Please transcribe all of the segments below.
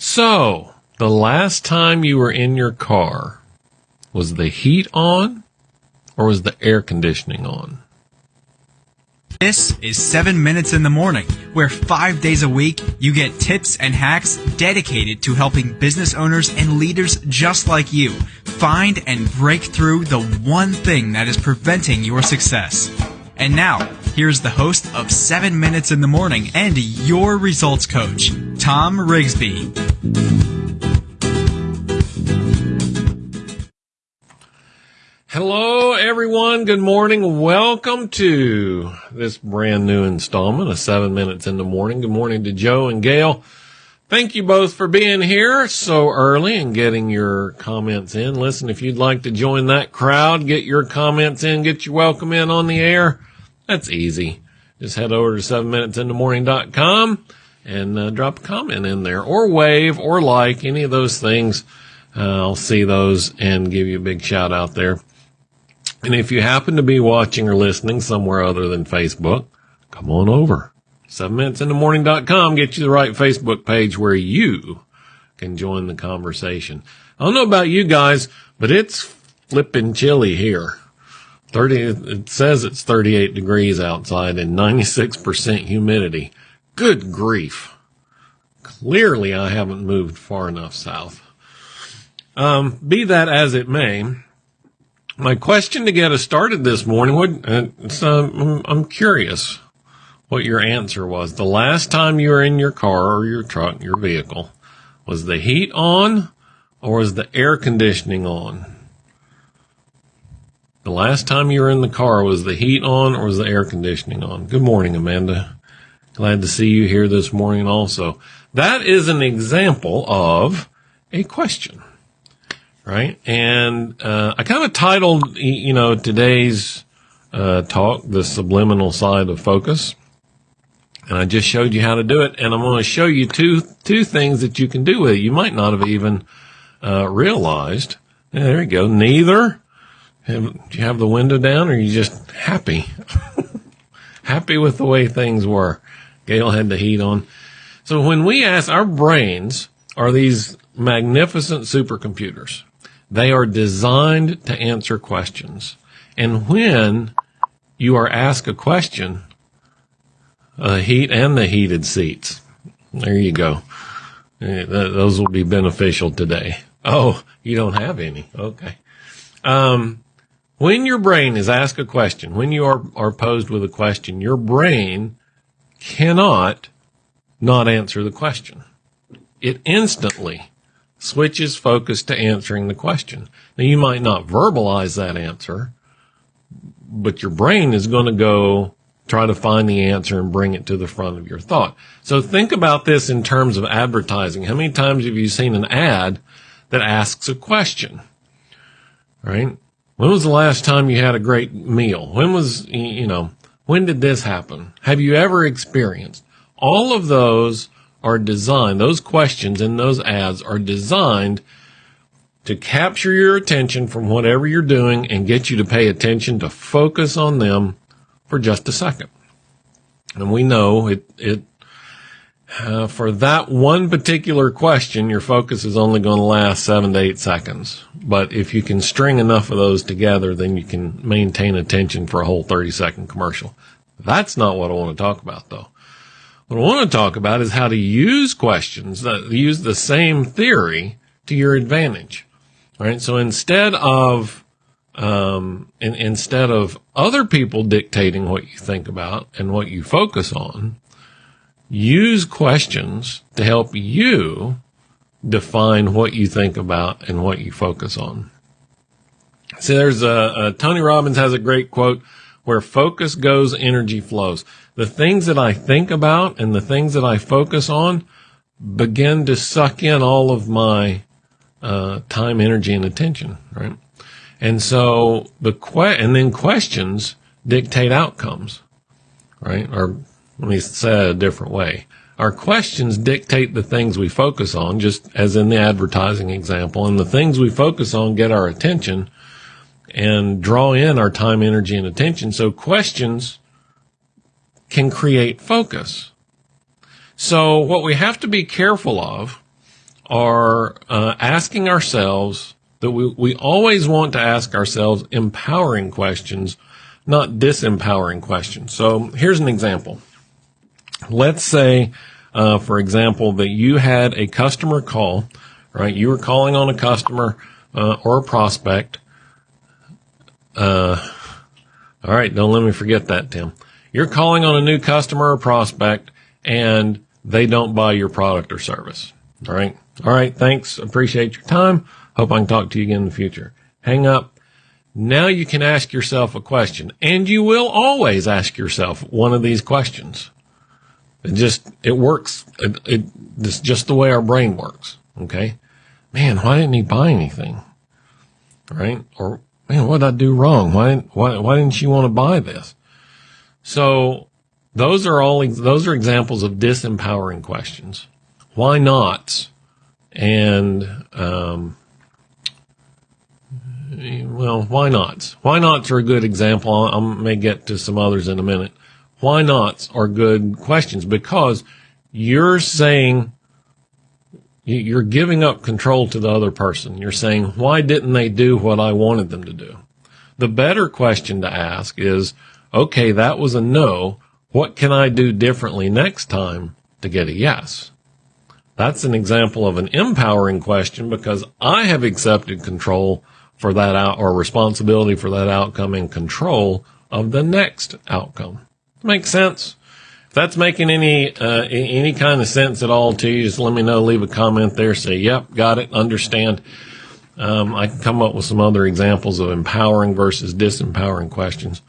So, the last time you were in your car, was the heat on or was the air conditioning on? This is 7 Minutes in the Morning, where five days a week you get tips and hacks dedicated to helping business owners and leaders just like you find and break through the one thing that is preventing your success. And now, here's the host of 7 Minutes in the Morning and your results coach, Tom Rigsby. Hello, everyone. Good morning. Welcome to this brand new installment of Seven Minutes in the Morning. Good morning to Joe and Gail. Thank you both for being here so early and getting your comments in. Listen, if you'd like to join that crowd, get your comments in, get your welcome in on the air. That's easy. Just head over to 7minutesinthemorning.com and uh, drop a comment in there or wave or like any of those things. Uh, I'll see those and give you a big shout out there. And if you happen to be watching or listening somewhere other than Facebook, come on over. 7minutesinthemorning.com get you the right Facebook page where you can join the conversation. I don't know about you guys, but it's flipping chilly here. 30, it says it's 38 degrees outside and 96% humidity. Good grief. Clearly I haven't moved far enough south. Um, be that as it may, my question to get us started this morning would, uh, I'm, I'm curious what your answer was. The last time you were in your car or your truck, your vehicle, was the heat on or was the air conditioning on? The last time you were in the car, was the heat on or was the air conditioning on? Good morning, Amanda. Glad to see you here this morning also. That is an example of a question right? And uh, I kind of titled, you know, today's uh, talk, "The Subliminal Side of Focus," and I just showed you how to do it. And I'm going to show you two two things that you can do with it. You might not have even uh, realized. Yeah, there you go. Neither. Have, do you have the window down, or are you just happy? happy with the way things were. Gail had the heat on. So when we ask, our brains are these magnificent supercomputers. They are designed to answer questions. And when you are asked a question, uh, heat and the heated seats. There you go. Uh, those will be beneficial today. Oh, you don't have any. Okay. Um, when your brain is asked a question, when you are, are posed with a question, your brain cannot not answer the question. It instantly switches focus to answering the question. Now you might not verbalize that answer, but your brain is going to go try to find the answer and bring it to the front of your thought. So think about this in terms of advertising. How many times have you seen an ad that asks a question? Right? When was the last time you had a great meal? When was, you know, when did this happen? Have you ever experienced? All of those are designed, those questions in those ads are designed to capture your attention from whatever you're doing and get you to pay attention to focus on them for just a second. And we know it, it, uh, for that one particular question, your focus is only going to last seven to eight seconds. But if you can string enough of those together, then you can maintain attention for a whole 30 second commercial. That's not what I want to talk about though. What I want to talk about is how to use questions that use the same theory to your advantage. Right. So instead of, um, in, instead of other people dictating what you think about and what you focus on, use questions to help you define what you think about and what you focus on. See, there's a, a Tony Robbins has a great quote where focus goes, energy flows the things that I think about and the things that I focus on begin to suck in all of my uh, time, energy, and attention, right? And so the que- and then questions dictate outcomes, right? Or let me say it a different way. Our questions dictate the things we focus on, just as in the advertising example, and the things we focus on get our attention and draw in our time, energy, and attention. So questions can create focus. So what we have to be careful of are uh, asking ourselves that we, we always want to ask ourselves empowering questions, not disempowering questions. So here's an example. Let's say, uh, for example, that you had a customer call, right? You were calling on a customer uh, or a prospect. Uh, all right, don't let me forget that, Tim. You're calling on a new customer or prospect, and they don't buy your product or service. All right. All right. Thanks. Appreciate your time. Hope I can talk to you again in the future. Hang up. Now you can ask yourself a question and you will always ask yourself one of these questions. It just, it works. It, it, it's just the way our brain works. Okay. Man, why didn't he buy anything? Right? Or man, what did I do wrong? Why, why, why didn't she want to buy this? So those are all, those are examples of disempowering questions. Why not? And, um, well, why not? Why nots are a good example. I may get to some others in a minute. Why nots are good questions because you're saying you're giving up control to the other person. You're saying, why didn't they do what I wanted them to do? The better question to ask is, okay, that was a no. What can I do differently next time to get a yes? That's an example of an empowering question because I have accepted control for that out or responsibility for that outcome and control of the next outcome. Makes sense? If that's making any, uh, any kind of sense at all to you, just let me know, leave a comment there, say, yep, got it, understand. Um, I can come up with some other examples of empowering versus disempowering questions.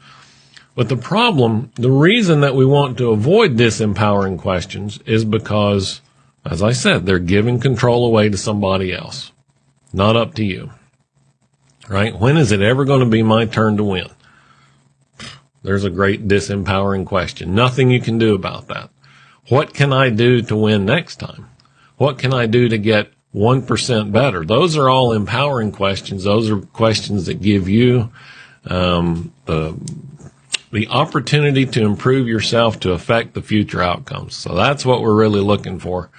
But the problem, the reason that we want to avoid disempowering questions is because, as I said, they're giving control away to somebody else, not up to you right? When is it ever going to be my turn to win? There's a great disempowering question. Nothing you can do about that. What can I do to win next time? What can I do to get 1% better? Those are all empowering questions. Those are questions that give you um, the the opportunity to improve yourself to affect the future outcomes. So that's what we're really looking for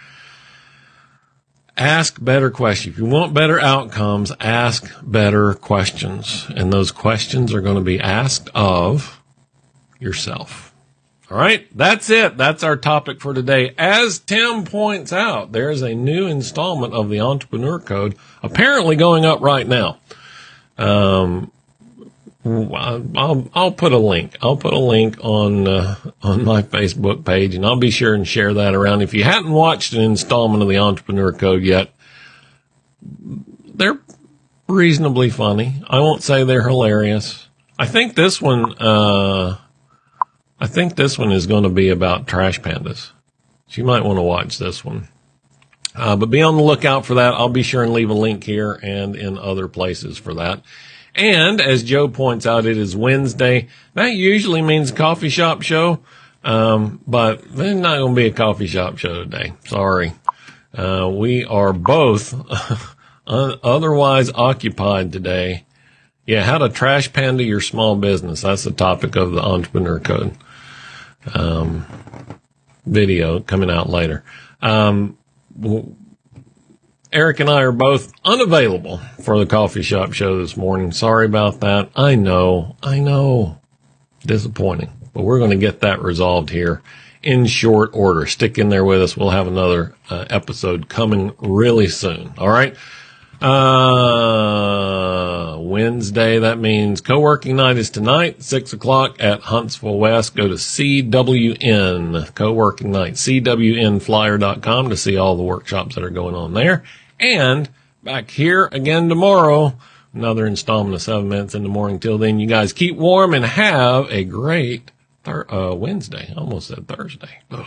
ask better questions. If you want better outcomes, ask better questions. And those questions are going to be asked of yourself. All right. That's it. That's our topic for today. As Tim points out, there is a new installment of the Entrepreneur Code apparently going up right now. Um, I'll I'll put a link. I'll put a link on uh, on my Facebook page, and I'll be sure and share that around. If you hadn't watched an installment of the Entrepreneur Code yet, they're reasonably funny. I won't say they're hilarious. I think this one. Uh, I think this one is going to be about trash pandas. So you might want to watch this one. Uh, but be on the lookout for that. I'll be sure and leave a link here and in other places for that. And as Joe points out, it is Wednesday. That usually means coffee shop show. Um, but there's not going to be a coffee shop show today. Sorry. Uh, we are both otherwise occupied today. Yeah, how to trash panda your small business. That's the topic of the entrepreneur code. Um, video coming out later. Um, Eric and I are both unavailable for the coffee shop show this morning. Sorry about that. I know, I know. Disappointing, but we're going to get that resolved here in short order. Stick in there with us. We'll have another uh, episode coming really soon. All right. Uh, Wednesday, that means co-working night is tonight, six o'clock at Huntsville West. Go to CWN, co-working night, CWNflyer.com to see all the workshops that are going on there. And back here again tomorrow, another installment of seven minutes in the morning. Till then, you guys keep warm and have a great thir- uh, Wednesday. almost said Thursday. Ugh.